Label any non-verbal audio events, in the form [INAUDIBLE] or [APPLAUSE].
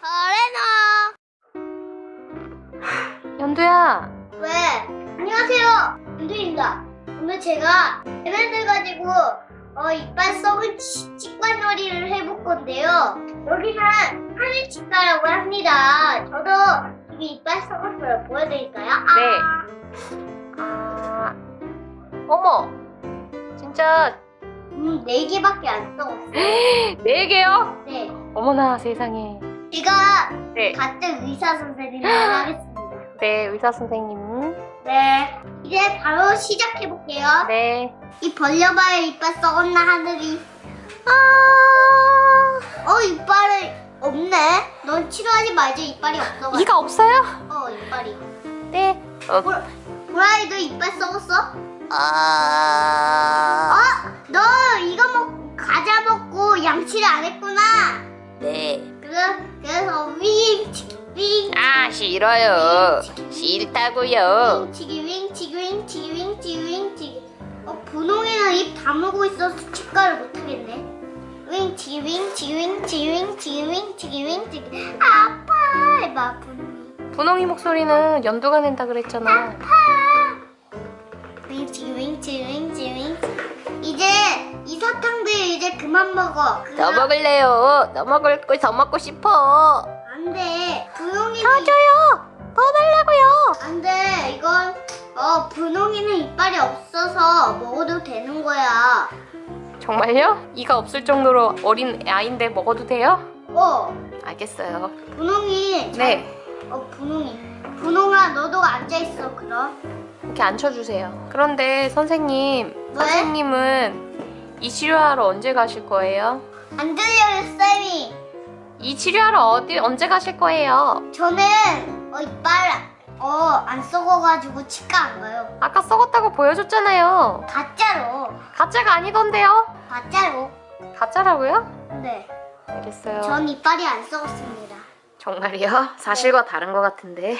거래너 연두야. 왜? 안녕하세요. 윤두입니다. 오늘 제가 얘네들 가지고 어, 이빨 썩은 치- 치과놀이를 해볼 건데요. 여기는 하늘 치과라고 합니다. 저도 이게 이빨 썩었어요. 보여드릴까요? 아, 네. 아. 어머. 진짜. 음, 네 개밖에 안 썩었어요. [GASPS] 네 개요? 네. 어머나 세상에 제가 네, 같은 의사 선생님을 하겠습니다. 네 의사 선생님. 네. 이제 바로 시작해볼게요. 네. 이 벌려봐야 이빨 썩었나 하늘이? 아... 어 이빨이 없네. 넌 치료하지 말자 이빨이 없어 이가 없어요? 어 이빨이. 네. 어, 보라이 너 이빨 썩었어? 아... 어? 너 이거 먹 과자 먹고 양치를 안 했구나? 네. 그래, 그래서 윙치기 윙아 싫어요. 싫다고요. 윙치기 윙치기 윙치기 윙치기 윙치기 어 분홍이는 입 다물고 있어서 치과를 못하겠네. 윙치기 윙치기 윙치기 윙치기 윙치기 윙치기 아파 해봐 분홍이. 분홍이 목소리는 연두가 낸다 그랬잖아. 윙치 윙치 윙치 윙치 이제 이 사탕들 이제 그만 먹어. 더 먹을래요. 더 먹을 거더 먹고 싶어. 안 돼. 분홍이는 더 줘요. 더 달라고요. 안 돼. 이건 어 분홍이는 이빨이 없어서 먹어도 되는 거야. 정말요? 이가 없을 정도로 어린 아이인데 먹어도 돼요? 어. 알겠어요. 분홍이 잘- 네. 어 분홍이. 분홍아 너도 앉아있어 그럼. 이렇게 앉혀주세요. 그런데 선생님 왜? 선생님은 이 치료하러 언제 가실 거예요? 안 들려요 쌤이 이 치료하러 어디 언제 가실 거예요? 저는 어 이빨 어안 썩어가지고 치과 안 가요 아까 썩었다고 보여줬잖아요 가짜로 가짜가 아니던데요? 가짜로 가짜라고요? 네 알겠어요 전 이빨이 안 썩었습니다 정말이요? 사실과 다른 것 같은데